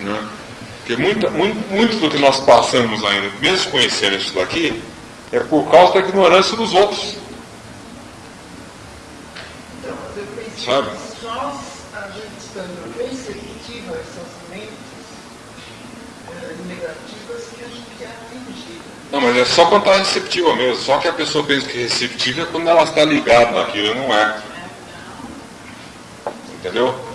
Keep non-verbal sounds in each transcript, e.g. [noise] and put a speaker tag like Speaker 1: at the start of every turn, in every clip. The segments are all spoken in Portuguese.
Speaker 1: Né? Porque muita, muito, muito do que nós passamos ainda, mesmo conhecendo isso daqui, é por causa da ignorância dos outros.
Speaker 2: Então, eu pensei
Speaker 1: Sabe?
Speaker 2: que nós, a gente estando receptivo a essas mentes eh, negativas, que a gente é atingida.
Speaker 1: Não, mas é só quando está receptiva mesmo. Só que a pessoa pensa que é receptiva é quando ela está ligada naquilo, não é. Entendeu?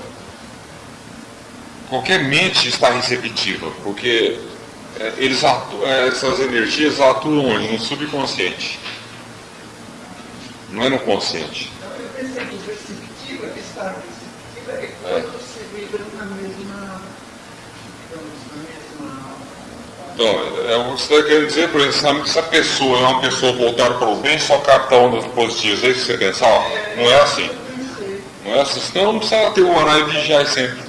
Speaker 1: Qualquer mente está receptiva, porque é, eles é, essas energias atuam onde? no subconsciente. Não é no consciente.
Speaker 2: Então, receptiva, estar receptiva, é quando você vibra na mesma,
Speaker 1: Então, é, o que você está querendo dizer, por exemplo, se a pessoa é uma pessoa voltada para o bem, só capta ondas positivas, é isso que você pensa? Não é assim. Não é assim, senão não precisa ter um horário de vigiar sempre.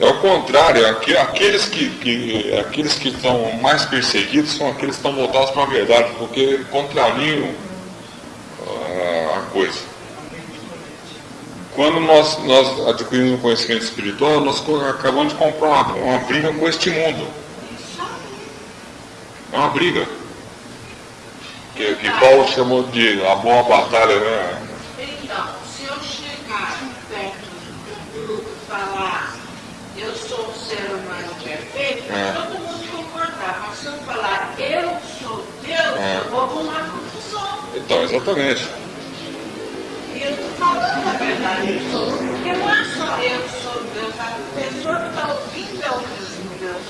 Speaker 1: É o contrário, aqueles que, que- aqueles que estão mais perseguidos são aqueles que estão voltados para a verdade, porque contrariam ah, a coisa. Quando nós, nós adquirimos um conhecimento espiritual, nós acabamos de comprar uma, uma briga com este mundo. É uma briga. Que, que Paulo chamou de a boa batalha, né?
Speaker 3: Então, se eu chegar perto do grupo e falar eu sou um ser humano perfeito,
Speaker 1: É.
Speaker 3: todo mundo concordar. Mas se eu falar eu sou Deus,
Speaker 1: É.
Speaker 3: eu vou arrumar confusão.
Speaker 1: Então, exatamente.
Speaker 3: E eu estou falando a verdade, eu sou. Porque não é só eu sou Deus, a pessoa que está ouvindo é o mesmo Deus.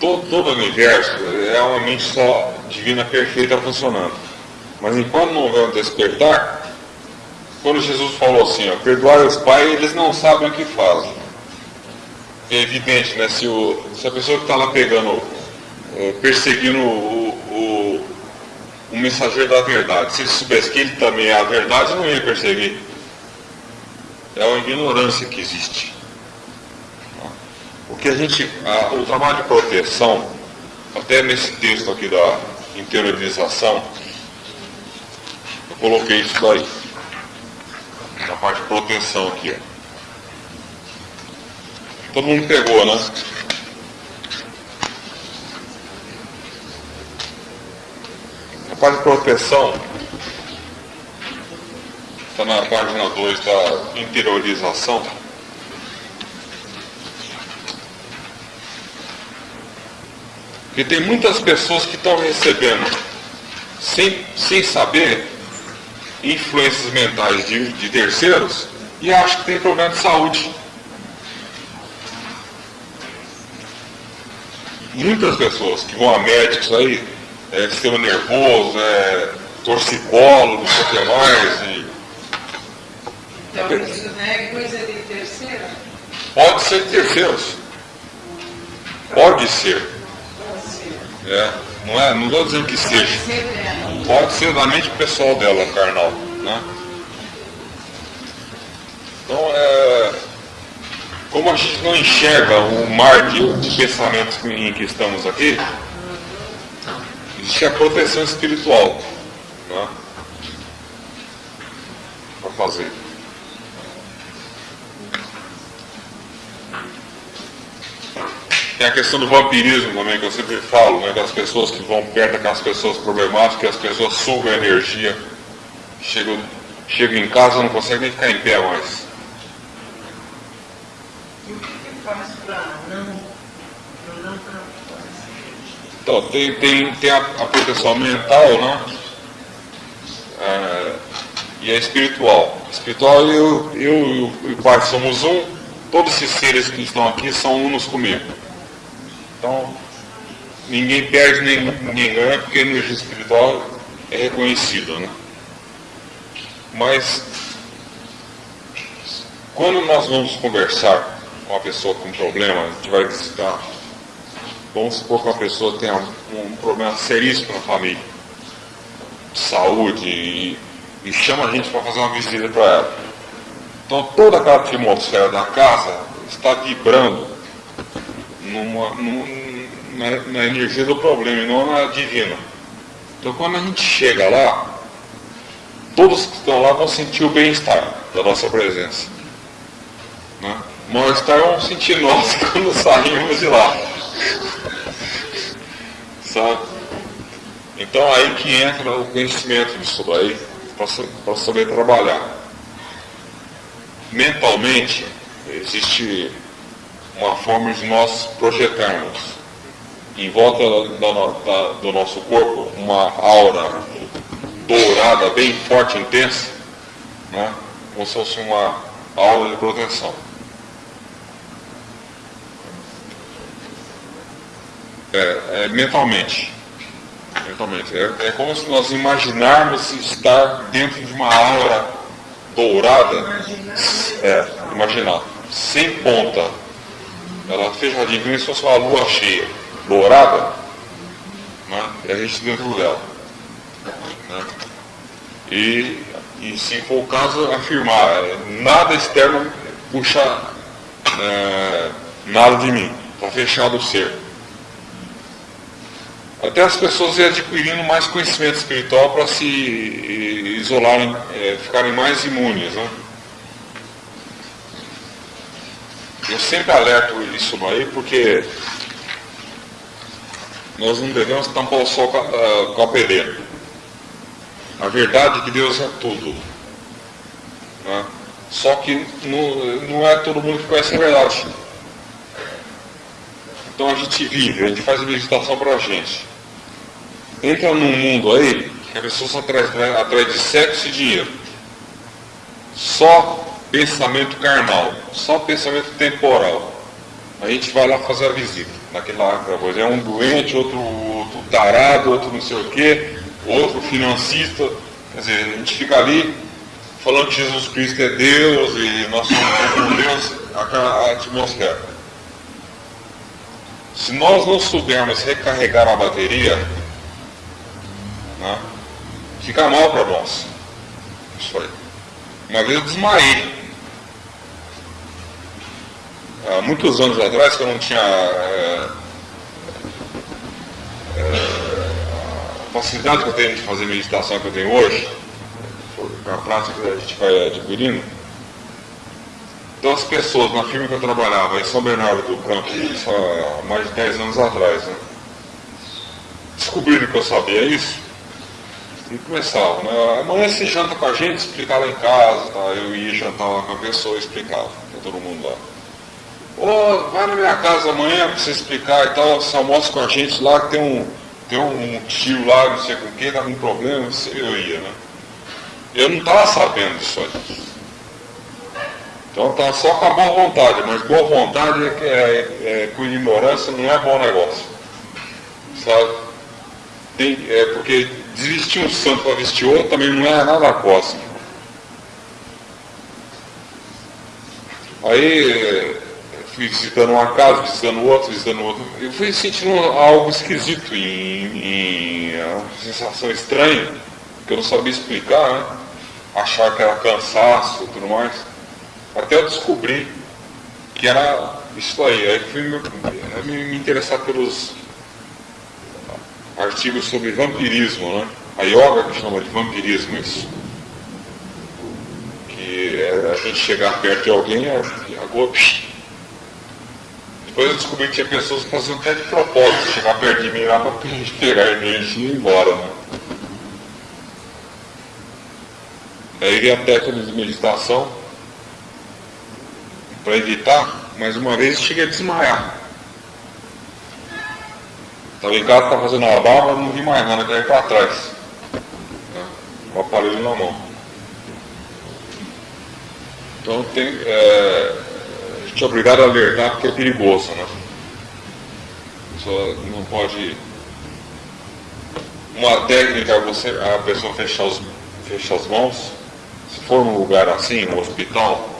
Speaker 1: Todo, todo o universo é uma mente só divina perfeita funcionando. Mas enquanto não houver um despertar, quando Jesus falou assim, ó, perdoai os pais, eles não sabem o que fazem. É evidente, né? Se, o, se a pessoa que está lá pegando, eh, perseguindo o, o, o mensageiro da verdade, se ele soubesse que ele também é a verdade, não ia perseguir. É uma ignorância que existe. O que a gente, a- o trabalho de proteção, até nesse texto aqui da interiorização, eu coloquei isso daí. Na parte de proteção aqui, ó. Todo mundo pegou, né? A parte de proteção está na página 2 da interiorização. Porque tem muitas pessoas que estão recebendo, sem, sem saber, influências mentais de, de terceiros e acham que tem problema de saúde. Muitas pessoas que vão a médicos aí, é, sistema nervoso, é, torcicolo, não sei o que mais, e
Speaker 3: Então, isso não é coisa de terceira?
Speaker 1: pode ser de terceiros. Pode ser. É, não é, não estou dizendo que seja. Pode ser da mente pessoal dela, carnal. Né? Então, é, como a gente não enxerga o mar de, de pensamentos em que estamos aqui, existe a proteção espiritual né? para fazer. Tem a questão do vampirismo também, que eu sempre falo, né? Das pessoas que vão perto daquelas pessoas problemáticas, as pessoas sugam a energia, chegam, chegam em casa não conseguem nem ficar em pé mais.
Speaker 2: E o que que
Speaker 1: Então, tem, tem, tem a, a proteção mental, né? É, e a espiritual. Espiritual, eu, eu e o- Pai somos um, todos esses seres que estão aqui são unos comigo. Então, ninguém perde nem ninguém ganha, porque a energia espiritual é reconhecida, né? Mas, quando nós vamos conversar uma pessoa com problema, a gente vai visitar Vamos supor que uma pessoa tenha um, um problema seríssimo na família, de saúde, e, e chama a gente para fazer uma visita para ela. Então toda aquela atmosfera da casa está vibrando numa, num- na, na energia do problema e não na divina. Então quando a gente chega lá, todos que estão lá vão sentir o bem-estar da nossa presença. Né? Mal-estar um sentir [laughs] quando saímos de lá. Sabe? Então aí que entra o conhecimento disso daí, para saber trabalhar. Mentalmente, existe uma forma de nós projetarmos em volta da, da, do nosso corpo uma aura dourada, bem forte, intensa, né? como se fosse uma aura de proteção. É, é, mentalmente. Mentalmente. É, é, como se nós imaginarmos estar dentro de uma aura dourada. É, imaginar. Sem ponta. Ela fechadinha, como se fosse uma lua cheia. Dourada. Né? E a gente dentro dela. Né? E, e se for o caso, afirmar, é, nada externo puxa é, nada de mim. Está fechado o ser até as pessoas irem adquirindo mais conhecimento espiritual para se isolarem, é, ficarem mais imunes. Né? Eu sempre alerto isso aí porque nós não devemos tampar o sol com a, com a peneira. A verdade é que Deus é tudo. Né? Só que não, não é todo mundo que conhece a verdade. Então a gente vive, a gente faz a meditação para a gente entra num mundo aí que a pessoa só atrás, né, atrás de sexo e dinheiro. Só pensamento carnal, só pensamento temporal. A gente vai lá fazer a visita, naquela coisa. É um doente, outro, outro tarado, outro não sei o quê, outro financista. Quer dizer, a gente fica ali falando que Jesus Cristo é Deus e nós somos com Deus, a atmosfera. Se nós não soubermos recarregar a bateria, né? Fica mal para nós. Isso aí. Uma vez eu desmaiei. Há muitos anos atrás, que eu não tinha é, é, a facilidade que eu tenho de fazer meditação que eu tenho hoje, a prática que a gente vai adquirindo. Então as pessoas na firma que eu trabalhava em São Bernardo do Campo, há mais de 10 anos atrás, né? descobriram que eu sabia isso, e começava, né? Amanhã você janta com a gente, explicar lá em casa, tá? Eu ia jantar lá com a pessoa e explicava para todo mundo lá. Ô, vai na minha casa amanhã para você explicar e tal, você almoça com a gente lá, que tem um, tem um tio lá, não sei com quem, tá com problema, eu ia, né? Eu não estava sabendo disso aí. Então estava só com a boa vontade, mas boa vontade é, que é, é, com ignorância não é bom negócio. Sabe? Tem, é porque desvestir um santo para vestir outro também não é nada cósmico. Aí fui visitando uma casa, visitando outra, visitando outra. Eu fui sentindo algo esquisito, em, em uma sensação estranha, que eu não sabia explicar, né? Achar que era cansaço e tudo mais. Até eu descobri que era isso aí. Aí fui me, me interessar pelos artigos sobre vampirismo, né? A yoga que chama de vampirismo isso. Que é a gente chegar perto de alguém e agora. Depois eu descobri que tinha pessoas que faziam até de propósito, chegar perto de mim lá para [laughs] pegar energia e ir embora, né? Aí a técnica de meditação para evitar, mais uma vez cheguei a desmaiar. Estava em casa, estava fazendo uma barba, não vi mais nada, caí para trás. Com o aparelho na mão. Então tem, é, a gente é obrigado a alertar porque é perigoso, né? Só não pode. Uma técnica é você, a pessoa fechar, os, fechar as mãos. Se for num lugar assim, no hospital,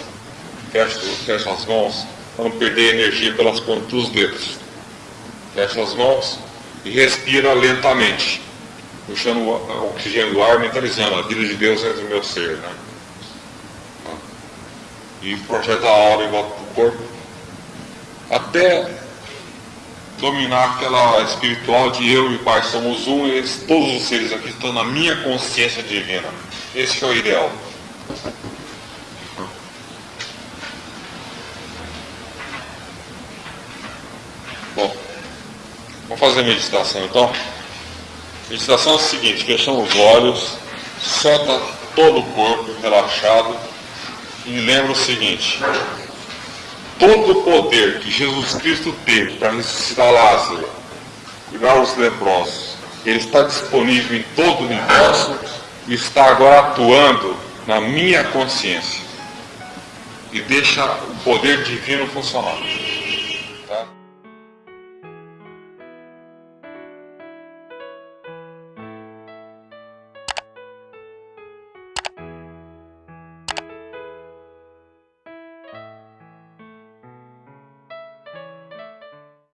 Speaker 1: fecha, fecha as mãos para não perder energia pelas pontas dos dedos. Fecha as mãos e respira lentamente, puxando o oxigênio do ar, mentalizando, a vida de Deus é do meu ser. Né? E projeta a aura em volta do corpo, até dominar aquela espiritual de eu e Pai somos um, e todos os seres aqui estão na minha consciência divina. Esse é o ideal. Fazer meditação. Então, meditação é o seguinte, fechamos os olhos, solta todo o corpo relaxado e lembra o seguinte, todo o poder que Jesus Cristo teve para ressuscitar Lázaro, cuidar os leprosos, ele está disponível em todo o universo e está agora atuando na minha consciência. E deixa o poder divino funcionar.